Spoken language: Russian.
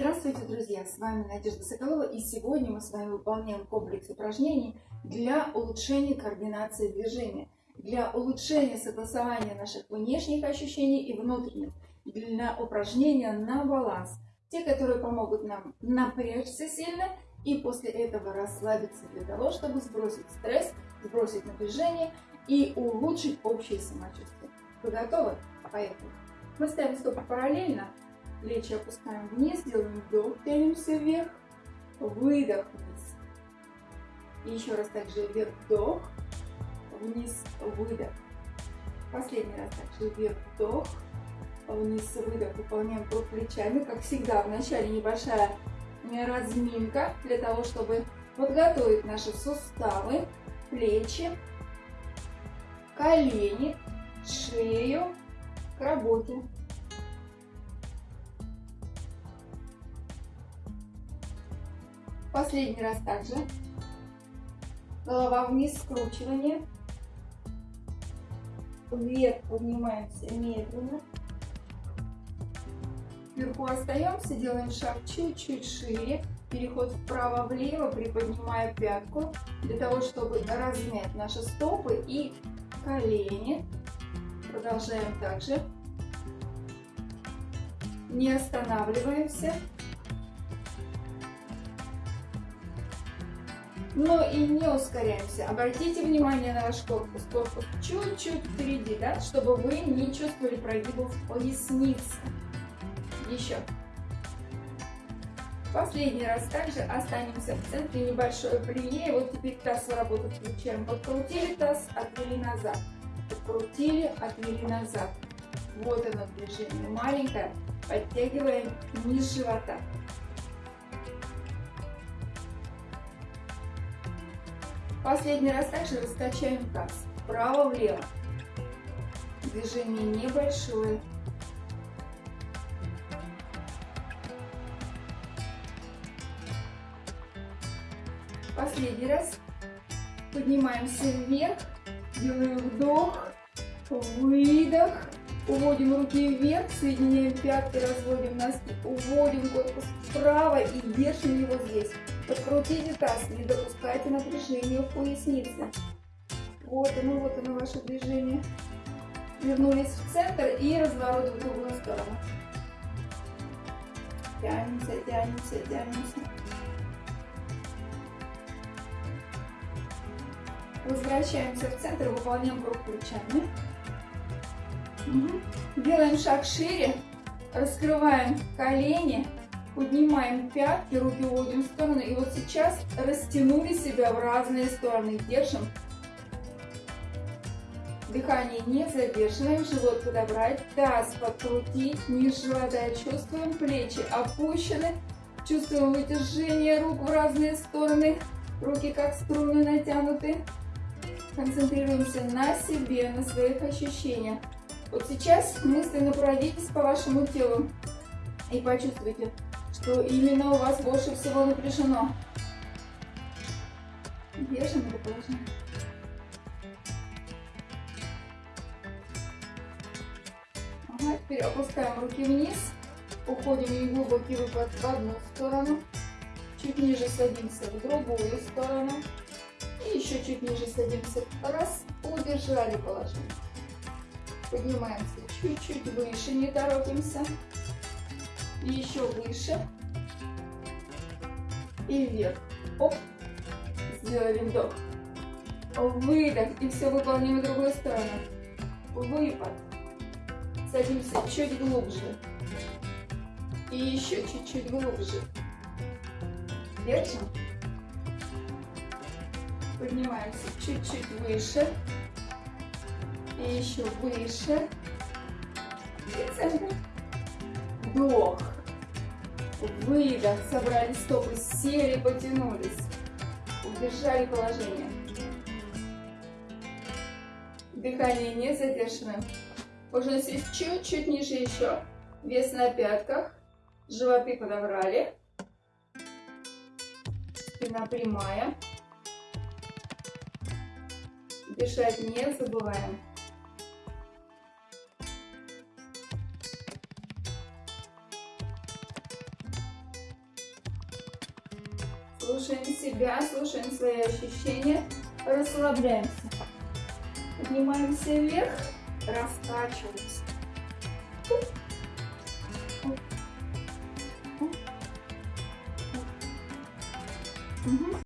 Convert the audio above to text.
Здравствуйте, друзья! С вами Надежда Соколова и сегодня мы с вами выполняем комплекс упражнений для улучшения координации движения, для улучшения согласования наших внешних ощущений и внутренних, для упражнения на баланс. Те, которые помогут нам напрячься сильно и после этого расслабиться для того, чтобы сбросить стресс, сбросить напряжение и улучшить общее самочувствие. Вы готовы? Поехали! Мы ставим стопы параллельно, плечи опускаем вниз, делаем вдох, тянемся вверх, выдох вниз. И еще раз также вверх, вдох, вниз, выдох. Последний раз также вверх, вдох, вниз, выдох. Выполняем круг плечами, как всегда, вначале небольшая разминка для того, чтобы подготовить наши суставы, плечи, колени, шею к работе. Последний раз также. Голова вниз, скручивание. Вверх поднимаемся медленно. Вверху остаемся, делаем шаг чуть-чуть шире. Переход вправо-влево, приподнимая пятку, для того, чтобы размять наши стопы и колени. Продолжаем также. Не останавливаемся. Но и не ускоряемся. Обратите внимание на ваш корпус. Корпус чуть-чуть впереди, да, чтобы вы не чувствовали прогибов поясницы. Еще. Последний раз также останемся в центре, небольшое плие. Вот теперь таз в работу включаем. Подкрутили таз, отвели назад. Подкрутили, отвели назад. Вот оно движение маленькое. Подтягиваем низ живота. Последний раз также раскачаем таз. Вправо-влево. Движение небольшое. Последний раз. Поднимаемся вверх. Делаем вдох, выдох. Уводим руки вверх, соединяем пятки, разводим носки. Уводим корпус вправо и держим его здесь. Подкрутите таз, не допускайте напряжения в пояснице. Вот оно, вот оно ваше движение. Вернулись в центр и разворот в другую сторону. Тянемся, тянемся, тянемся. Возвращаемся в центр, выполняем круг плечами. Делаем шаг шире, раскрываем колени Поднимаем пятки, руки уводим в сторону. И вот сейчас растянули себя в разные стороны. Держим. Дыхание не задерживаем, живот подобрать, таз подкрутить, низ живота чувствуем, плечи опущены, чувствуем вытяжение рук в разные стороны, руки как струны натянуты. Концентрируемся на себе, на своих ощущениях. Вот сейчас мысленно пройдитесь по вашему телу и почувствуйте, что именно у вас больше всего напряжено. Держим это положение. Ага, теперь опускаем руки вниз. Уходим в глубокий выпад в одну сторону. Чуть ниже садимся в другую сторону. И еще чуть ниже садимся. Раз, удержали положение. Поднимаемся чуть-чуть выше, не торопимся. Еще выше и вверх. Оп. Сделали вдох. Выдох. И все выполним в другую сторону. Выпад. Садимся чуть глубже. И еще чуть-чуть глубже. Держим. Поднимаемся чуть-чуть выше. И еще выше. И. Вдох. Выдох. Собрали стопы, сели, потянулись. Удержали положение. Дыхание не задерживаем. Можно сесть чуть-чуть ниже еще. Вес на пятках. Животы подобрали. Спина прямая. Дышать не забываем. Слушаем себя, слушаем свои ощущения, расслабляемся. Поднимаемся вверх, раскачиваемся. Мгм.